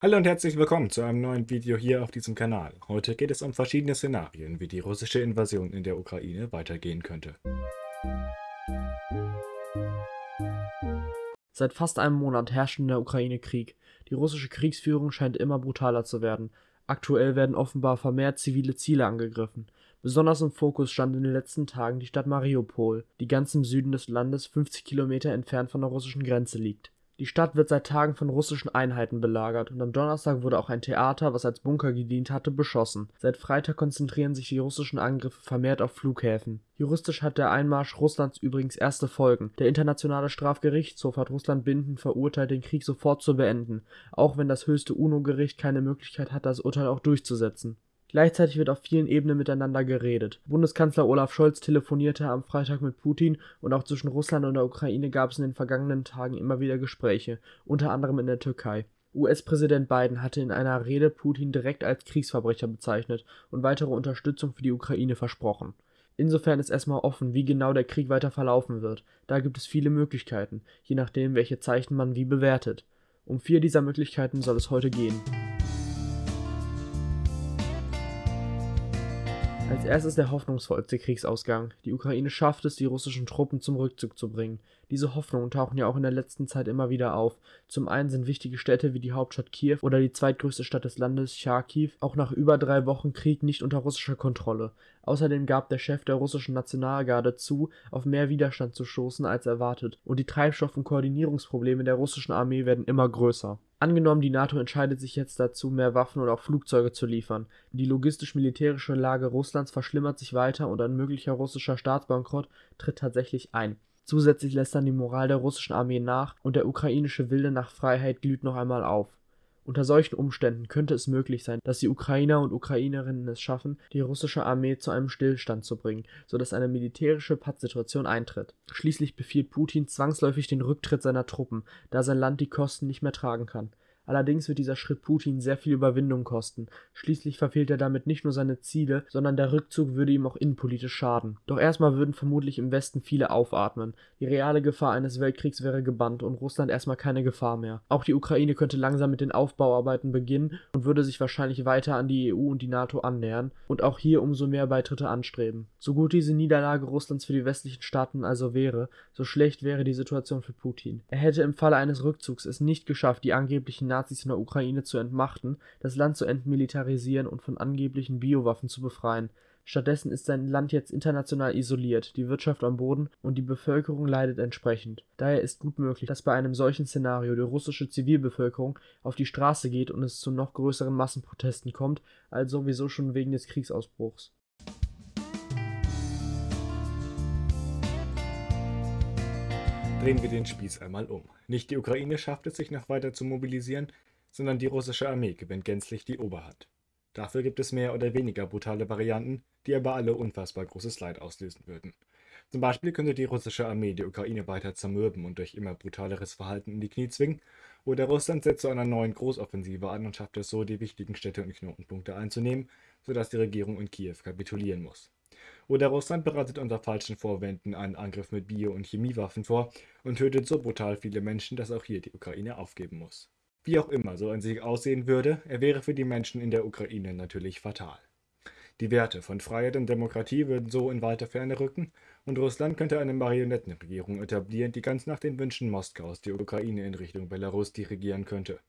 Hallo und herzlich willkommen zu einem neuen Video hier auf diesem Kanal. Heute geht es um verschiedene Szenarien, wie die russische Invasion in der Ukraine weitergehen könnte. Seit fast einem Monat herrscht in der Ukraine Krieg. Die russische Kriegsführung scheint immer brutaler zu werden. Aktuell werden offenbar vermehrt zivile Ziele angegriffen. Besonders im Fokus stand in den letzten Tagen die Stadt Mariupol, die ganz im Süden des Landes 50 Kilometer entfernt von der russischen Grenze liegt. Die Stadt wird seit Tagen von russischen Einheiten belagert und am Donnerstag wurde auch ein Theater, was als Bunker gedient hatte, beschossen. Seit Freitag konzentrieren sich die russischen Angriffe vermehrt auf Flughäfen. Juristisch hat der Einmarsch Russlands übrigens erste Folgen. Der Internationale Strafgerichtshof hat Russland bindend verurteilt, den Krieg sofort zu beenden, auch wenn das höchste UNO-Gericht keine Möglichkeit hat, das Urteil auch durchzusetzen. Gleichzeitig wird auf vielen Ebenen miteinander geredet. Bundeskanzler Olaf Scholz telefonierte am Freitag mit Putin und auch zwischen Russland und der Ukraine gab es in den vergangenen Tagen immer wieder Gespräche, unter anderem in der Türkei. US-Präsident Biden hatte in einer Rede Putin direkt als Kriegsverbrecher bezeichnet und weitere Unterstützung für die Ukraine versprochen. Insofern ist erstmal offen, wie genau der Krieg weiter verlaufen wird. Da gibt es viele Möglichkeiten, je nachdem, welche Zeichen man wie bewertet. Um vier dieser Möglichkeiten soll es heute gehen. Als erstes der hoffnungsvollste Kriegsausgang. Die Ukraine schafft es, die russischen Truppen zum Rückzug zu bringen. Diese Hoffnungen tauchen ja auch in der letzten Zeit immer wieder auf. Zum einen sind wichtige Städte wie die Hauptstadt Kiew oder die zweitgrößte Stadt des Landes, Charkiw, auch nach über drei Wochen Krieg nicht unter russischer Kontrolle. Außerdem gab der Chef der russischen Nationalgarde zu, auf mehr Widerstand zu stoßen als erwartet, und die Treibstoff- und Koordinierungsprobleme der russischen Armee werden immer größer. Angenommen, die NATO entscheidet sich jetzt dazu, mehr Waffen und auch Flugzeuge zu liefern. Die logistisch-militärische Lage Russlands verschlimmert sich weiter und ein möglicher russischer Staatsbankrott tritt tatsächlich ein. Zusätzlich lässt dann die Moral der russischen Armee nach und der ukrainische Wille nach Freiheit glüht noch einmal auf. Unter solchen Umständen könnte es möglich sein, dass die Ukrainer und Ukrainerinnen es schaffen, die russische Armee zu einem Stillstand zu bringen, sodass eine militärische Pattsituation eintritt. Schließlich befiehlt Putin zwangsläufig den Rücktritt seiner Truppen, da sein Land die Kosten nicht mehr tragen kann. Allerdings wird dieser Schritt Putin sehr viel Überwindung kosten. Schließlich verfehlt er damit nicht nur seine Ziele, sondern der Rückzug würde ihm auch innenpolitisch schaden. Doch erstmal würden vermutlich im Westen viele aufatmen. Die reale Gefahr eines Weltkriegs wäre gebannt und Russland erstmal keine Gefahr mehr. Auch die Ukraine könnte langsam mit den Aufbauarbeiten beginnen und würde sich wahrscheinlich weiter an die EU und die NATO annähern und auch hier umso mehr Beitritte anstreben. So gut diese Niederlage Russlands für die westlichen Staaten also wäre, so schlecht wäre die Situation für Putin. Er hätte im Falle eines Rückzugs es nicht geschafft, die angeblichen Nazis in der Ukraine zu entmachten, das Land zu entmilitarisieren und von angeblichen Biowaffen zu befreien. Stattdessen ist sein Land jetzt international isoliert, die Wirtschaft am Boden und die Bevölkerung leidet entsprechend. Daher ist gut möglich, dass bei einem solchen Szenario die russische Zivilbevölkerung auf die Straße geht und es zu noch größeren Massenprotesten kommt, als sowieso schon wegen des Kriegsausbruchs. Drehen wir den Spieß einmal um. Nicht die Ukraine schafft es sich noch weiter zu mobilisieren, sondern die russische Armee gewinnt gänzlich die Oberhand. Dafür gibt es mehr oder weniger brutale Varianten, die aber alle unfassbar großes Leid auslösen würden. Zum Beispiel könnte die russische Armee die Ukraine weiter zermürben und durch immer brutaleres Verhalten in die Knie zwingen, oder Russland setzt zu einer neuen Großoffensive an und schafft es so, die wichtigen Städte und Knotenpunkte einzunehmen, sodass die Regierung in Kiew kapitulieren muss. Oder Russland bereitet unter falschen Vorwänden einen Angriff mit Bio- und Chemiewaffen vor und tötet so brutal viele Menschen, dass auch hier die Ukraine aufgeben muss. Wie auch immer so ein Sieg aussehen würde, er wäre für die Menschen in der Ukraine natürlich fatal. Die Werte von Freiheit und Demokratie würden so in weiter Ferne rücken und Russland könnte eine Marionettenregierung etablieren, die ganz nach den Wünschen Moskaus die Ukraine in Richtung Belarus dirigieren könnte.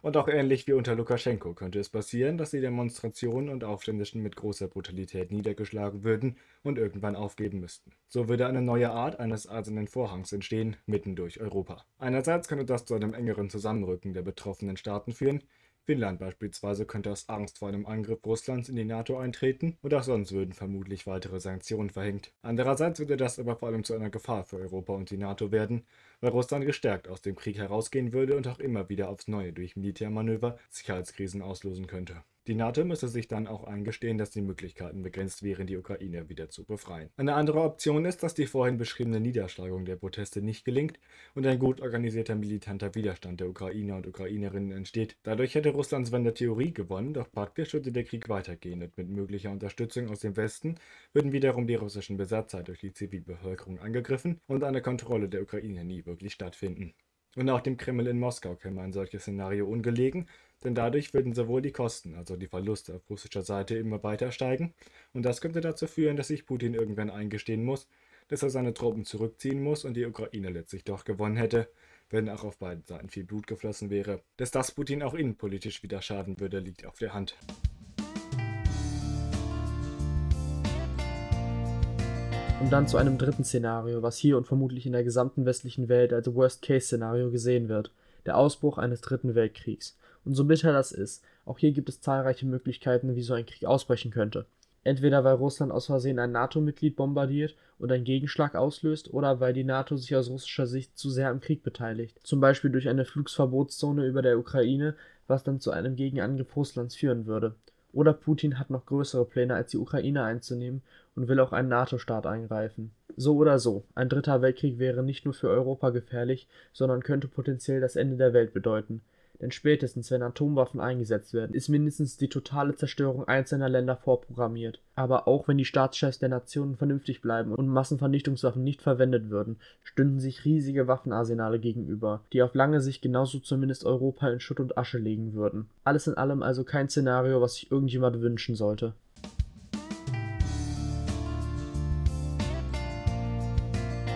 Und auch ähnlich wie unter Lukaschenko könnte es passieren, dass die Demonstrationen und Aufständischen mit großer Brutalität niedergeschlagen würden und irgendwann aufgeben müssten. So würde eine neue Art eines eisernen Vorhangs entstehen, mitten durch Europa. Einerseits könnte das zu einem engeren Zusammenrücken der betroffenen Staaten führen, Finnland beispielsweise könnte aus Angst vor einem Angriff Russlands in die NATO eintreten und auch sonst würden vermutlich weitere Sanktionen verhängt. Andererseits würde das aber vor allem zu einer Gefahr für Europa und die NATO werden, weil Russland gestärkt aus dem Krieg herausgehen würde und auch immer wieder aufs Neue durch Militärmanöver Sicherheitskrisen auslösen könnte. Die NATO müsse sich dann auch eingestehen, dass die Möglichkeiten begrenzt wären, die Ukraine wieder zu befreien. Eine andere Option ist, dass die vorhin beschriebene Niederschlagung der Proteste nicht gelingt und ein gut organisierter militanter Widerstand der Ukrainer und Ukrainerinnen entsteht. Dadurch hätte Russland zwar in der Theorie gewonnen, doch praktisch würde der Krieg weitergehen und mit möglicher Unterstützung aus dem Westen würden wiederum die russischen Besatzer durch die Zivilbevölkerung angegriffen und eine Kontrolle der Ukraine nie wirklich stattfinden. Und auch dem Kreml in Moskau käme ein solches Szenario ungelegen, denn dadurch würden sowohl die Kosten, also die Verluste auf russischer Seite immer weiter steigen, und das könnte dazu führen, dass sich Putin irgendwann eingestehen muss, dass er seine Truppen zurückziehen muss und die Ukraine letztlich doch gewonnen hätte, wenn auch auf beiden Seiten viel Blut geflossen wäre. Dass das Putin auch innenpolitisch wieder schaden würde, liegt auf der Hand. Und dann zu einem dritten Szenario, was hier und vermutlich in der gesamten westlichen Welt als Worst-Case-Szenario gesehen wird, der Ausbruch eines dritten Weltkriegs. Und so bitter das ist, auch hier gibt es zahlreiche Möglichkeiten, wie so ein Krieg ausbrechen könnte. Entweder weil Russland aus Versehen ein NATO-Mitglied bombardiert und einen Gegenschlag auslöst, oder weil die NATO sich aus russischer Sicht zu sehr am Krieg beteiligt, zum Beispiel durch eine Flugsverbotszone über der Ukraine, was dann zu einem Gegenangriff Russlands führen würde. Oder Putin hat noch größere Pläne als die Ukraine einzunehmen und will auch einen NATO-Staat eingreifen. So oder so, ein dritter Weltkrieg wäre nicht nur für Europa gefährlich, sondern könnte potenziell das Ende der Welt bedeuten. Denn spätestens, wenn Atomwaffen eingesetzt werden, ist mindestens die totale Zerstörung einzelner Länder vorprogrammiert. Aber auch wenn die Staatschefs der Nationen vernünftig bleiben und Massenvernichtungswaffen nicht verwendet würden, stünden sich riesige Waffenarsenale gegenüber, die auf lange Sicht genauso zumindest Europa in Schutt und Asche legen würden. Alles in allem also kein Szenario, was sich irgendjemand wünschen sollte.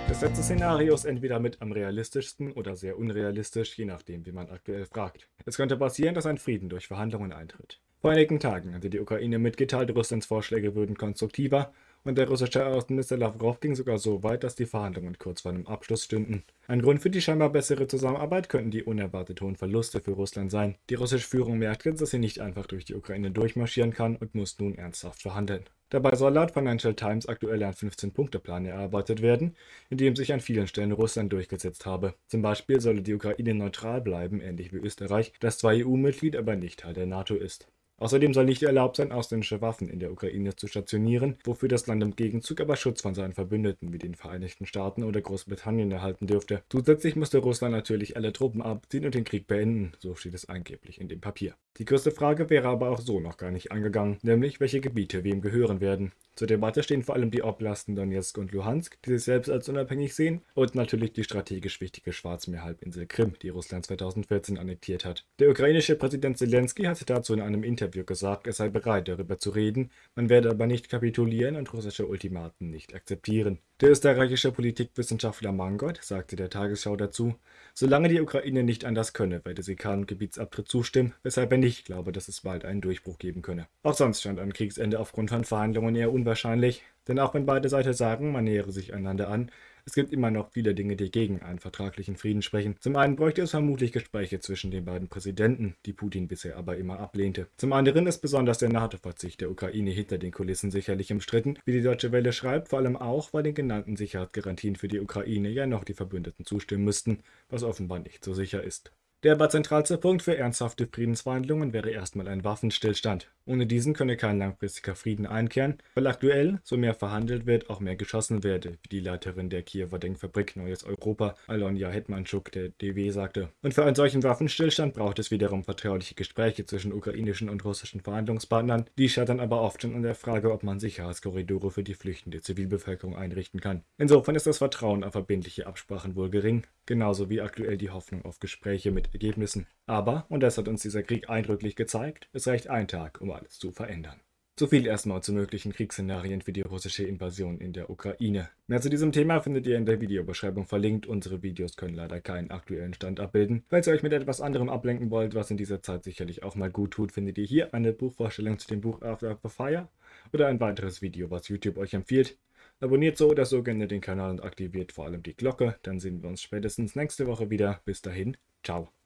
Das letzte Szenario ist entweder mit am realistischsten oder sehr unrealistisch, je nachdem, wie man aktuell fragt. Es könnte passieren, dass ein Frieden durch Verhandlungen eintritt. Vor einigen Tagen hatte die Ukraine mitgeteilt, Russlands Vorschläge würden konstruktiver und der russische Außenminister Lavrov ging sogar so weit, dass die Verhandlungen kurz vor einem Abschluss stünden. Ein Grund für die scheinbar bessere Zusammenarbeit könnten die unerwartet hohen Verluste für Russland sein. Die russische Führung merkt jetzt, dass sie nicht einfach durch die Ukraine durchmarschieren kann und muss nun ernsthaft verhandeln. Dabei soll laut Financial Times aktuell ein 15-Punkte-Plan erarbeitet werden, in dem sich an vielen Stellen Russland durchgesetzt habe. Zum Beispiel solle die Ukraine neutral bleiben, ähnlich wie Österreich, das zwar EU-Mitglied, aber nicht Teil der NATO ist. Außerdem soll nicht erlaubt sein, ausländische Waffen in der Ukraine zu stationieren, wofür das Land im Gegenzug aber Schutz von seinen Verbündeten wie den Vereinigten Staaten oder Großbritannien erhalten dürfte. Zusätzlich musste Russland natürlich alle Truppen abziehen und den Krieg beenden, so steht es angeblich in dem Papier. Die größte Frage wäre aber auch so noch gar nicht angegangen, nämlich welche Gebiete wem gehören werden. Zur Debatte stehen vor allem die Oblasten Donetsk und Luhansk, die sich selbst als unabhängig sehen, und natürlich die strategisch wichtige Schwarzmeerhalbinsel Krim, die Russland 2014 annektiert hat. Der ukrainische Präsident Zelensky hatte dazu in einem Interview gesagt, er sei bereit, darüber zu reden, man werde aber nicht kapitulieren und russische Ultimaten nicht akzeptieren. Der österreichische Politikwissenschaftler Mangold sagte der Tagesschau dazu, solange die Ukraine nicht anders könne, werde sie keinem Gebietsabtritt zustimmen, weshalb er nicht glaube, dass es bald einen Durchbruch geben könne. Auch sonst stand ein Kriegsende aufgrund von Verhandlungen eher unwahrscheinlich, denn auch wenn beide Seiten sagen, man nähere sich einander an, es gibt immer noch viele Dinge, die gegen einen vertraglichen Frieden sprechen. Zum einen bräuchte es vermutlich Gespräche zwischen den beiden Präsidenten, die Putin bisher aber immer ablehnte. Zum anderen ist besonders der NATO-Verzicht der Ukraine hinter den Kulissen sicherlich umstritten, wie die Deutsche Welle schreibt, vor allem auch, weil den genannten Sicherheitsgarantien für die Ukraine ja noch die Verbündeten zustimmen müssten, was offenbar nicht so sicher ist. Der aber zentralste Punkt für ernsthafte Friedensverhandlungen wäre erstmal ein Waffenstillstand. Ohne diesen könne kein langfristiger Frieden einkehren, weil aktuell, so mehr verhandelt wird, auch mehr geschossen werde, wie die Leiterin der Kiewer Denkfabrik Neues Europa, Alonja Hetmanschuk, der DW, sagte. Und für einen solchen Waffenstillstand braucht es wiederum vertrauliche Gespräche zwischen ukrainischen und russischen Verhandlungspartnern. Die scheitern aber oft schon an der Frage, ob man Sicherheitskorridore für die flüchtende Zivilbevölkerung einrichten kann. Insofern ist das Vertrauen auf verbindliche Absprachen wohl gering, genauso wie aktuell die Hoffnung auf Gespräche mit Ergebnissen. Aber, und das hat uns dieser Krieg eindrücklich gezeigt, es reicht ein Tag, um alles zu verändern. So viel erstmal zu möglichen Kriegsszenarien für die russische Invasion in der Ukraine. Mehr zu diesem Thema findet ihr in der Videobeschreibung verlinkt. Unsere Videos können leider keinen aktuellen Stand abbilden. Falls ihr euch mit etwas anderem ablenken wollt, was in dieser Zeit sicherlich auch mal gut tut, findet ihr hier eine Buchvorstellung zu dem Buch After the Fire oder ein weiteres Video, was YouTube euch empfiehlt. Abonniert so oder so gerne den Kanal und aktiviert vor allem die Glocke, dann sehen wir uns spätestens nächste Woche wieder. Bis dahin, ciao.